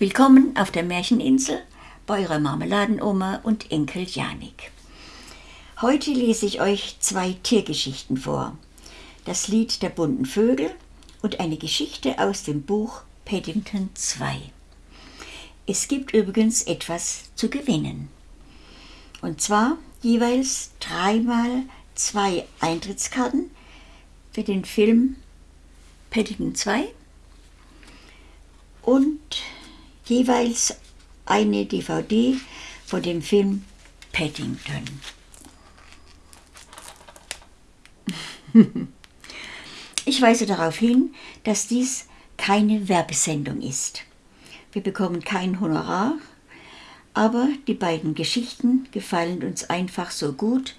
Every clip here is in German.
Willkommen auf der Märcheninsel bei eurer Marmeladenoma und Enkel Janik. Heute lese ich euch zwei Tiergeschichten vor. Das Lied der bunten Vögel und eine Geschichte aus dem Buch Paddington 2. Es gibt übrigens etwas zu gewinnen. Und zwar jeweils dreimal zwei Eintrittskarten für den Film Paddington 2 und jeweils eine DVD von dem Film Paddington. Ich weise darauf hin, dass dies keine Werbesendung ist. Wir bekommen kein Honorar, aber die beiden Geschichten gefallen uns einfach so gut,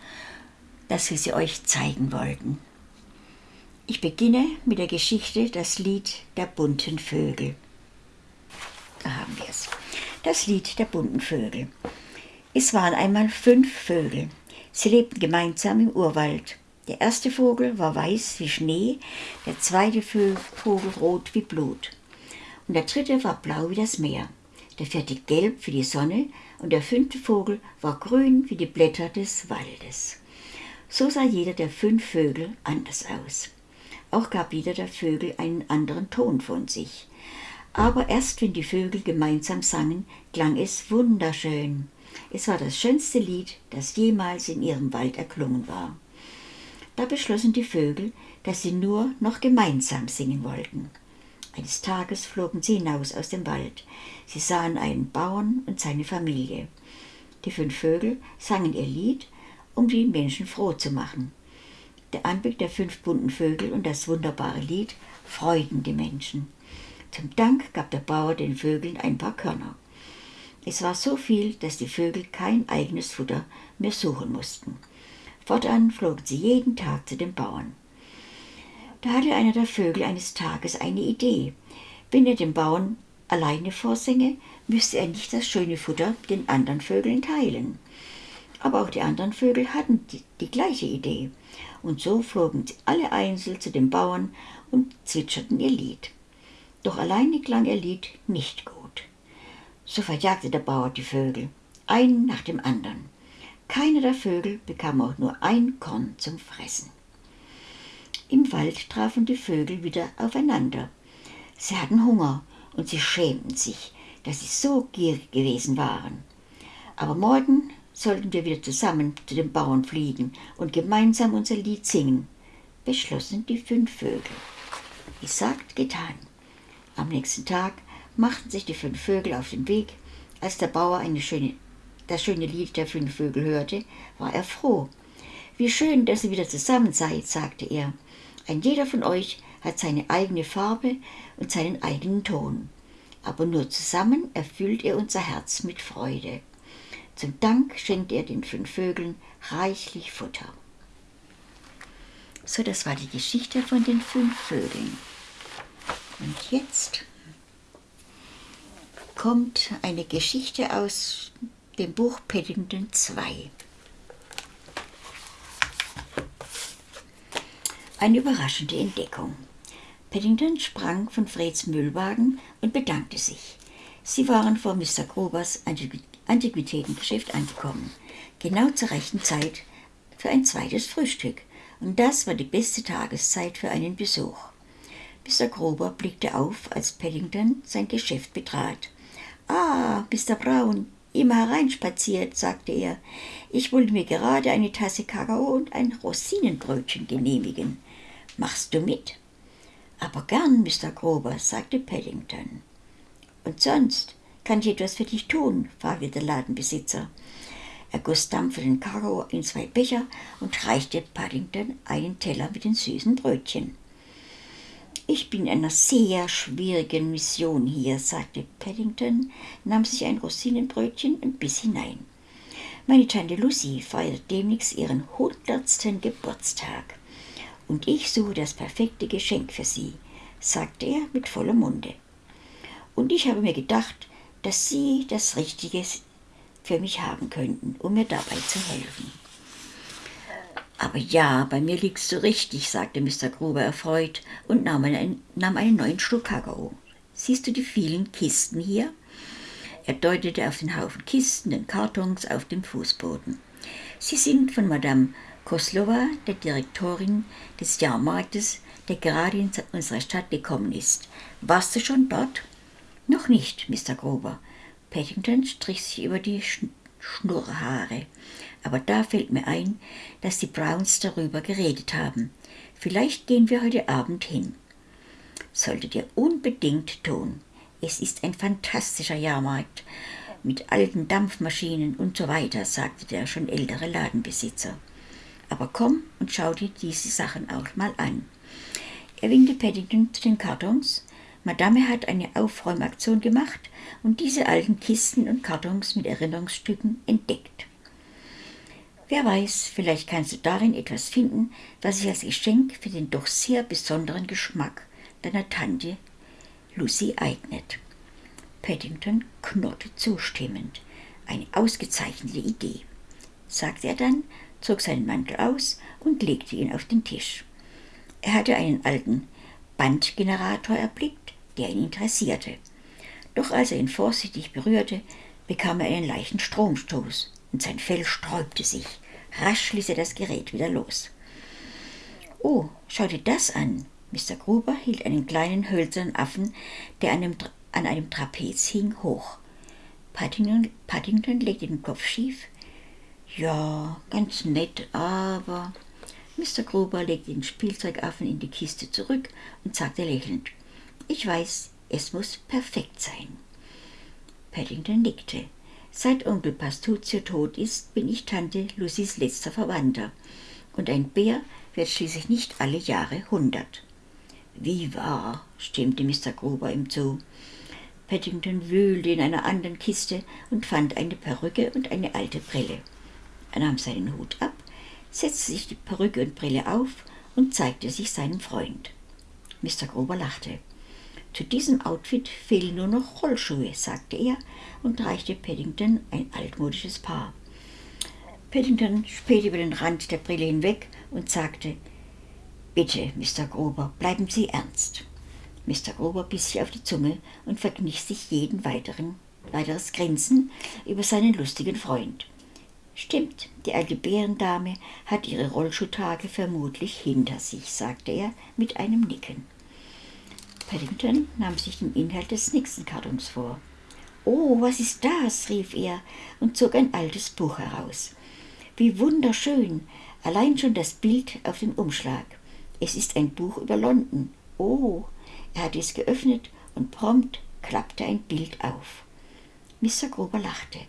dass wir sie euch zeigen wollten. Ich beginne mit der Geschichte Das Lied der bunten Vögel. Da haben wir es. Das Lied der bunten Vögel. Es waren einmal fünf Vögel. Sie lebten gemeinsam im Urwald. Der erste Vogel war weiß wie Schnee, der zweite Vogel rot wie Blut. Und der dritte war blau wie das Meer, der vierte gelb wie die Sonne und der fünfte Vogel war grün wie die Blätter des Waldes. So sah jeder der fünf Vögel anders aus. Auch gab jeder der Vögel einen anderen Ton von sich. Aber erst wenn die Vögel gemeinsam sangen, klang es wunderschön. Es war das schönste Lied, das jemals in ihrem Wald erklungen war. Da beschlossen die Vögel, dass sie nur noch gemeinsam singen wollten. Eines Tages flogen sie hinaus aus dem Wald. Sie sahen einen Bauern und seine Familie. Die fünf Vögel sangen ihr Lied, um die Menschen froh zu machen. Der Anblick der fünf bunten Vögel und das wunderbare Lied freuten die Menschen. Zum Dank gab der Bauer den Vögeln ein paar Körner. Es war so viel, dass die Vögel kein eigenes Futter mehr suchen mussten. Fortan flogen sie jeden Tag zu den Bauern. Da hatte einer der Vögel eines Tages eine Idee. Wenn er den Bauern alleine vorsinge, müsste er nicht das schöne Futter den anderen Vögeln teilen. Aber auch die anderen Vögel hatten die, die gleiche Idee. Und so flogen sie alle einzeln zu den Bauern und zwitscherten ihr Lied. Doch alleine klang ihr Lied nicht gut. So verjagte der Bauer die Vögel, einen nach dem anderen. Keiner der Vögel bekam auch nur ein Korn zum Fressen. Im Wald trafen die Vögel wieder aufeinander. Sie hatten Hunger und sie schämten sich, dass sie so gierig gewesen waren. Aber morgen sollten wir wieder zusammen zu den Bauern fliegen und gemeinsam unser Lied singen, beschlossen die fünf Vögel. Gesagt, getan. Am nächsten Tag machten sich die fünf Vögel auf den Weg. Als der Bauer schöne, das schöne Lied der fünf Vögel hörte, war er froh. Wie schön, dass ihr wieder zusammen seid, sagte er. Ein jeder von euch hat seine eigene Farbe und seinen eigenen Ton. Aber nur zusammen erfüllt ihr unser Herz mit Freude. Zum Dank schenkt er den fünf Vögeln reichlich Futter. So, das war die Geschichte von den fünf Vögeln. Und jetzt kommt eine Geschichte aus dem Buch Paddington 2. Eine überraschende Entdeckung. Paddington sprang von Freds Müllwagen und bedankte sich. Sie waren vor Mr. Grobers Antiquitätengeschäft angekommen, genau zur rechten Zeit für ein zweites Frühstück. Und das war die beste Tageszeit für einen Besuch. Mr. Grober blickte auf, als Paddington sein Geschäft betrat. Ah, Mr. Brown, immer hereinspaziert, sagte er. Ich wollte mir gerade eine Tasse Kakao und ein Rosinenbrötchen genehmigen. Machst du mit? Aber gern, Mr. Grober, sagte Paddington. Und sonst, kann ich etwas für dich tun? fragte der Ladenbesitzer. Er goss dampfenden Kakao in zwei Becher und reichte Paddington einen Teller mit den süßen Brötchen. Ich bin in einer sehr schwierigen Mission hier, sagte Paddington, nahm sich ein Rosinenbrötchen und biss hinein. Meine Tante Lucy feiert demnächst ihren hundertsten Geburtstag. Und ich suche das perfekte Geschenk für sie, sagte er mit vollem Munde. Und ich habe mir gedacht, dass Sie das Richtige für mich haben könnten, um mir dabei zu helfen. Aber ja, bei mir liegst du richtig, sagte Mr. Gruber erfreut und nahm einen, nahm einen neuen Schluck Kakao. Siehst du die vielen Kisten hier? Er deutete auf den Haufen Kisten und Kartons auf dem Fußboden. Sie sind von Madame Koslova, der Direktorin des Jahrmarktes, der gerade in unsere Stadt gekommen ist. Warst du schon dort? Noch nicht, Mr. Gruber. Paddington strich sich über die Schnurrhaare. Aber da fällt mir ein, dass die Browns darüber geredet haben. Vielleicht gehen wir heute Abend hin. Solltet ihr unbedingt tun. Es ist ein fantastischer Jahrmarkt mit alten Dampfmaschinen und so weiter, sagte der schon ältere Ladenbesitzer. Aber komm und schau dir diese Sachen auch mal an. Er winkte Paddington zu den Kartons. Madame hat eine Aufräumaktion gemacht und diese alten Kisten und Kartons mit Erinnerungsstücken entdeckt. Wer weiß, vielleicht kannst du darin etwas finden, was sich als Geschenk für den doch sehr besonderen Geschmack deiner Tante Lucy eignet. Paddington knurrte zustimmend. Eine ausgezeichnete Idee, sagte er dann, zog seinen Mantel aus und legte ihn auf den Tisch. Er hatte einen alten Bandgenerator erblickt, der ihn interessierte. Doch als er ihn vorsichtig berührte, bekam er einen leichten Stromstoß und sein Fell sträubte sich. Rasch ließ er das Gerät wieder los. Oh, schau dir das an, Mr. Gruber hielt einen kleinen hölzernen Affen, der an einem, an einem Trapez hing, hoch. Paddington, Paddington legte den Kopf schief. Ja, ganz nett, aber. Mr. Gruber legte den Spielzeugaffen in die Kiste zurück und sagte lächelnd: Ich weiß, es muss perfekt sein. Paddington nickte. Seit Onkel Pastuzio tot ist, bin ich Tante Lucys letzter Verwandter. Und ein Bär wird schließlich nicht alle Jahre hundert. Wie wahr, stimmte Mr. Gruber ihm zu. Paddington wühlte in einer anderen Kiste und fand eine Perücke und eine alte Brille. Er nahm seinen Hut ab, setzte sich die Perücke und Brille auf und zeigte sich seinem Freund. Mr. Gruber lachte. Zu diesem Outfit fehlen nur noch Rollschuhe, sagte er und reichte Paddington ein altmodisches Paar. Paddington spähte über den Rand der Brille hinweg und sagte, Bitte, Mr. Gruber, bleiben Sie ernst. Mr. Gruber biss sich auf die Zunge und verkniff sich jeden weiteren, weiteres Grinsen über seinen lustigen Freund. Stimmt, die alte Bärendame hat ihre Rollschuhtage vermutlich hinter sich, sagte er mit einem Nicken. Paddington nahm sich den Inhalt des nächsten Kartons vor. Oh, was ist das? rief er und zog ein altes Buch heraus. Wie wunderschön, allein schon das Bild auf dem Umschlag. Es ist ein Buch über London. Oh, er hatte es geöffnet und prompt klappte ein Bild auf. Mr. Gruber lachte.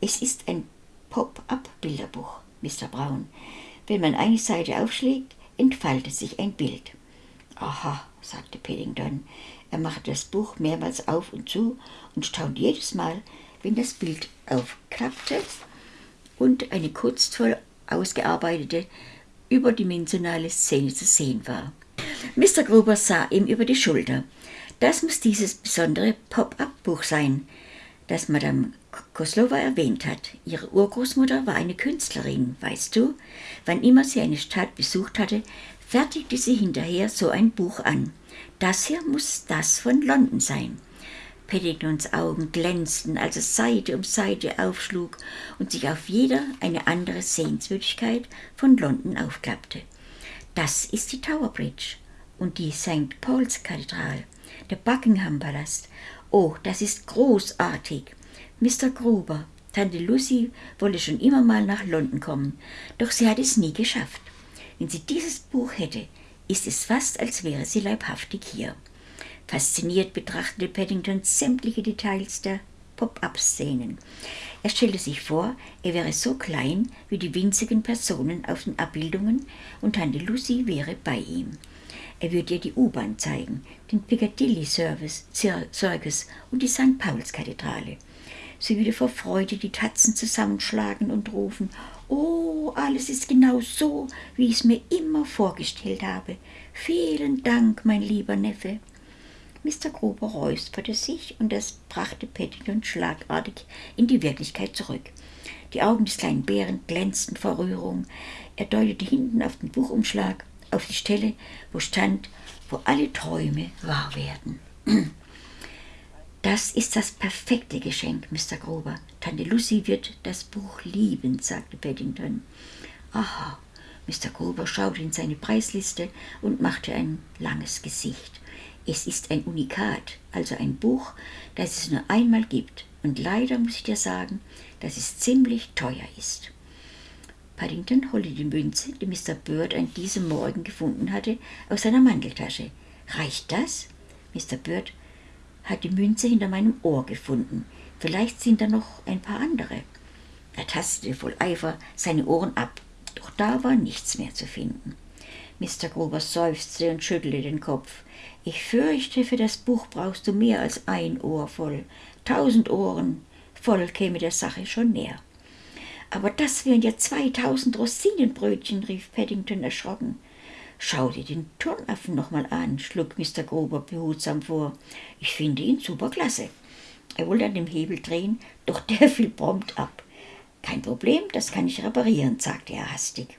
Es ist ein Pop-up-Bilderbuch, Mr. Brown. Wenn man eine Seite aufschlägt, entfaltet sich ein Bild. Aha, sagte Paddington. Er machte das Buch mehrmals auf und zu und staunte jedes Mal, wenn das Bild aufklappte und eine kunstvoll ausgearbeitete überdimensionale Szene zu sehen war. Mr. Gruber sah ihm über die Schulter. Das muss dieses besondere Pop-up-Buch sein, das Madame Koslova erwähnt hat. Ihre Urgroßmutter war eine Künstlerin, weißt du? Wann immer sie eine Stadt besucht hatte, fertigte sie hinterher so ein Buch an. Das hier muss das von London sein. Paddingtons Augen glänzten, als er Seite um Seite aufschlug und sich auf jeder eine andere Sehenswürdigkeit von London aufklappte. Das ist die Tower Bridge und die St. Paul's Kathedrale, der Buckingham Palast. Oh, das ist großartig. Mr. Gruber, Tante Lucy wolle schon immer mal nach London kommen, doch sie hat es nie geschafft. Wenn sie dieses Buch hätte, ist es fast, als wäre sie leibhaftig hier. Fasziniert betrachtete Paddington sämtliche Details der Pop-up-Szenen. Er stellte sich vor, er wäre so klein wie die winzigen Personen auf den Abbildungen und Tante Lucy wäre bei ihm. Er würde ihr die U-Bahn zeigen, den Piccadilly Service, Circus und die St. Pauls Kathedrale. Sie würde vor Freude die Tatzen zusammenschlagen und rufen, Oh, alles ist genau so, wie ich es mir immer vorgestellt habe. Vielen Dank, mein lieber Neffe. Mr. Gruber räusperte sich und das brachte Paddington schlagartig in die Wirklichkeit zurück. Die Augen des kleinen Bären glänzten vor Rührung. Er deutete hinten auf den Buchumschlag, auf die Stelle, wo stand, wo alle Träume wahr werden. Das ist das perfekte Geschenk, Mr. Grober. Tante Lucy wird das Buch lieben, sagte Paddington. Aha, Mr. Gruber schaute in seine Preisliste und machte ein langes Gesicht. Es ist ein Unikat, also ein Buch, das es nur einmal gibt. Und leider muss ich dir sagen, dass es ziemlich teuer ist. Paddington holte die Münze, die Mr. Bird an diesem Morgen gefunden hatte, aus seiner Manteltasche. Reicht das? Mr. Bird hat die Münze hinter meinem Ohr gefunden. Vielleicht sind da noch ein paar andere. Er tastete voll Eifer seine Ohren ab. Doch da war nichts mehr zu finden. Mr. Gruber seufzte und schüttelte den Kopf. Ich fürchte, für das Buch brauchst du mehr als ein Ohr voll. Tausend Ohren voll käme der Sache schon näher. Aber das wären ja zweitausend Rosinenbrötchen, rief Paddington erschrocken. Schau dir den Turnaffen noch mal an, schlug Mr. Gruber behutsam vor. Ich finde ihn superklasse. Er wollte an dem Hebel drehen, doch der fiel prompt ab. Kein Problem, das kann ich reparieren, sagte er hastig.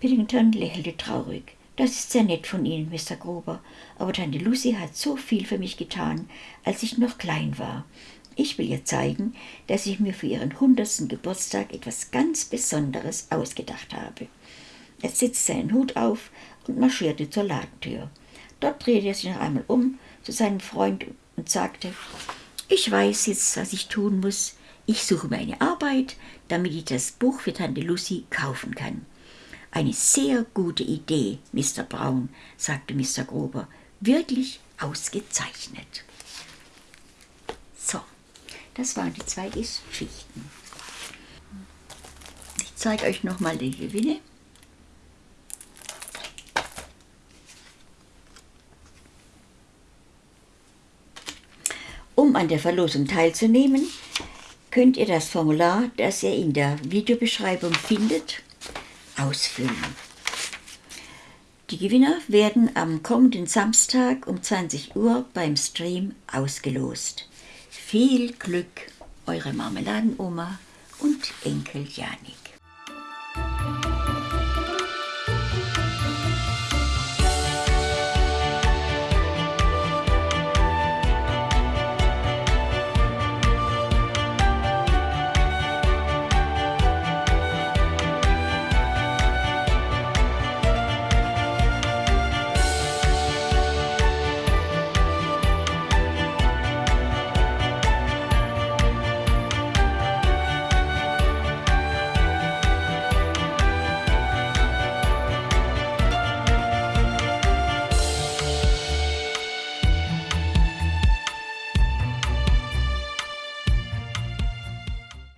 Piddington lächelte traurig. Das ist sehr nett von Ihnen, Mr. Gruber, aber Tante Lucy hat so viel für mich getan, als ich noch klein war. Ich will ihr zeigen, dass ich mir für ihren hundertsten Geburtstag etwas ganz Besonderes ausgedacht habe. Er setzte seinen Hut auf und marschierte zur Ladentür. Dort drehte er sich noch einmal um zu seinem Freund und sagte, ich weiß jetzt, was ich tun muss. Ich suche mir eine Arbeit, damit ich das Buch für Tante Lucy kaufen kann. Eine sehr gute Idee, Mr. Brown, sagte Mr. Grober. Wirklich ausgezeichnet. So, das waren die zwei Geschichten. Ich zeige euch nochmal die Gewinne. Um an der Verlosung teilzunehmen, könnt ihr das Formular, das ihr in der Videobeschreibung findet, ausfüllen. Die Gewinner werden am kommenden Samstag um 20 Uhr beim Stream ausgelost. Viel Glück, eure Marmeladenoma und Enkel Janik.